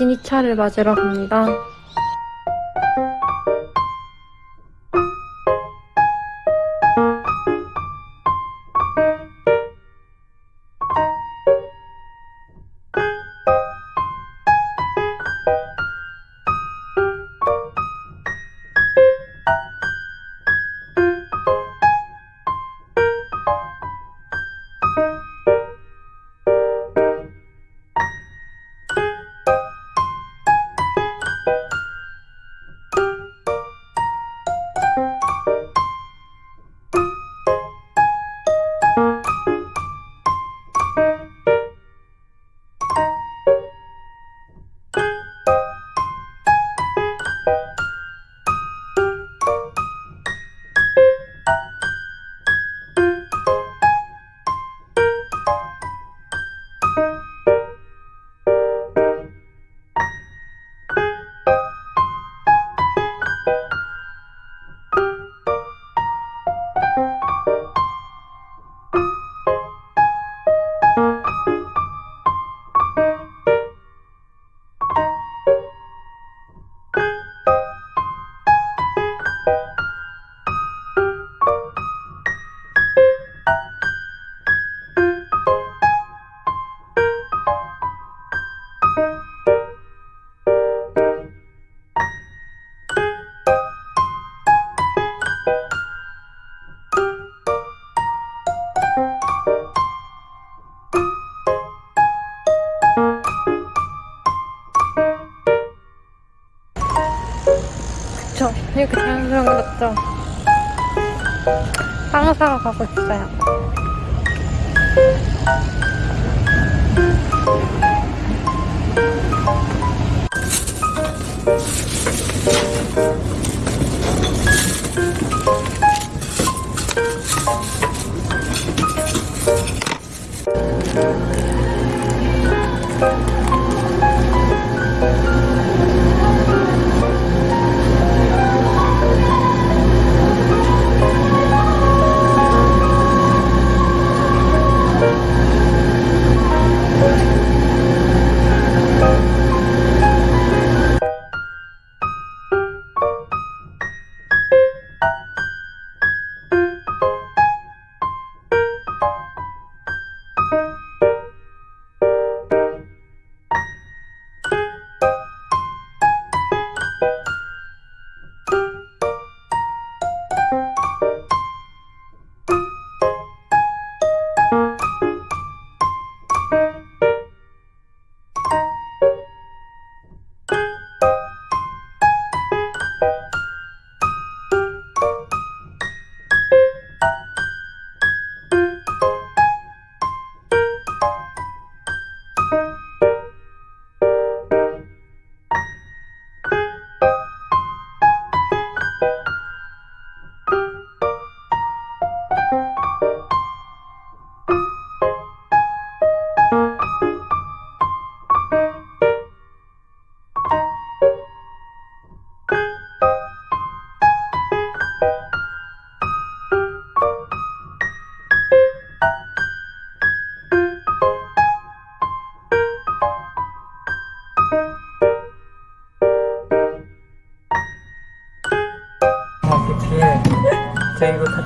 진이차를 맞으러 갑니다. 거 같죠? 빵 사러 가고 있어요.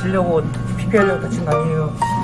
다치려고 피피하려고 다친 거 아니에요.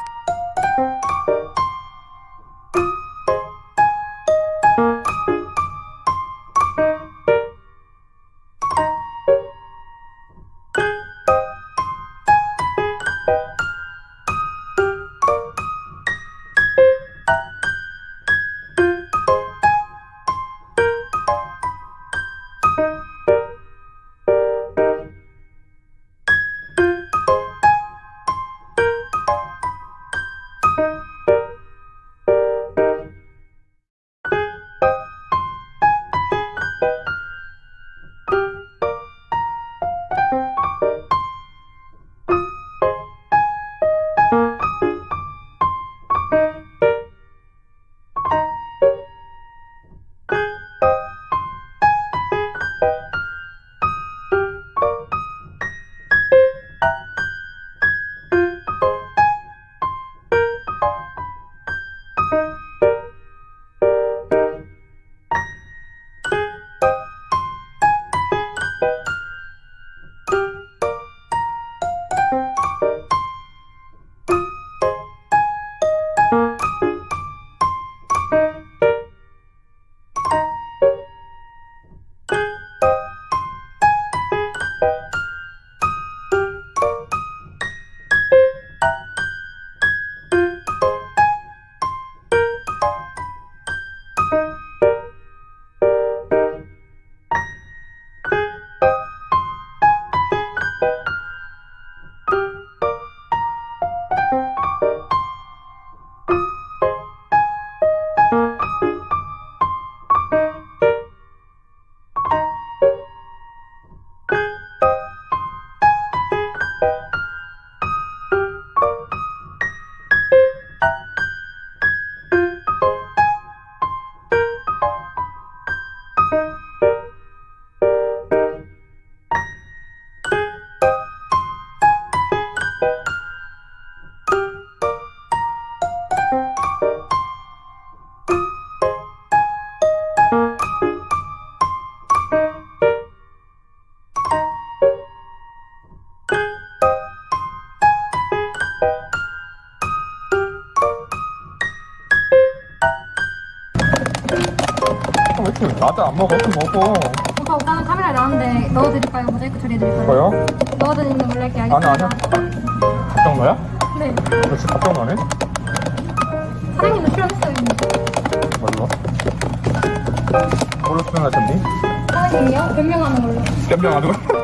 나도 안 먹어. 좀 먹어. 오빠 오빠는 카메라에 나왔는데 넣어드릴까요? 모자이크 처리해드릴까요? 뭐요? 넣어드리는 걸로 할게요. 아니, 아니야. 갑자기 너야? 네. 너 지금 갑자기 너네? 사장님도 출연했어요. 뭘로? 뭘로 출연하셨니? 사장님이요? 변명하는 걸로. 변명하는 거?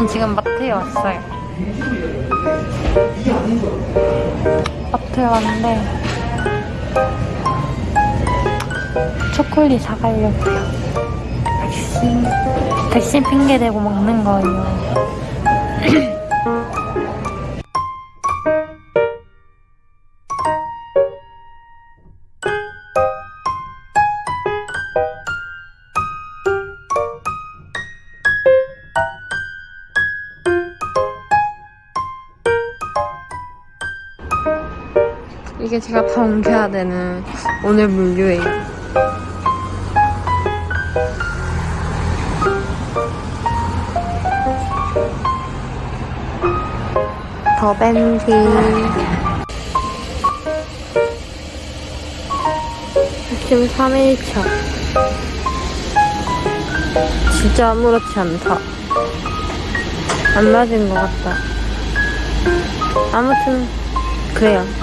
저는 지금 마트에 왔어요. 마트에 왔는데 초콜릿 사가려고요. 백신 백신 핑계 대고 먹는 거예요. 이게 제가 다 옮겨야 되는 오늘 물류예요. 더벤티 지금 3일차. 진짜 아무렇지 않다. 안 맞은 것 같다. 아무튼 그래요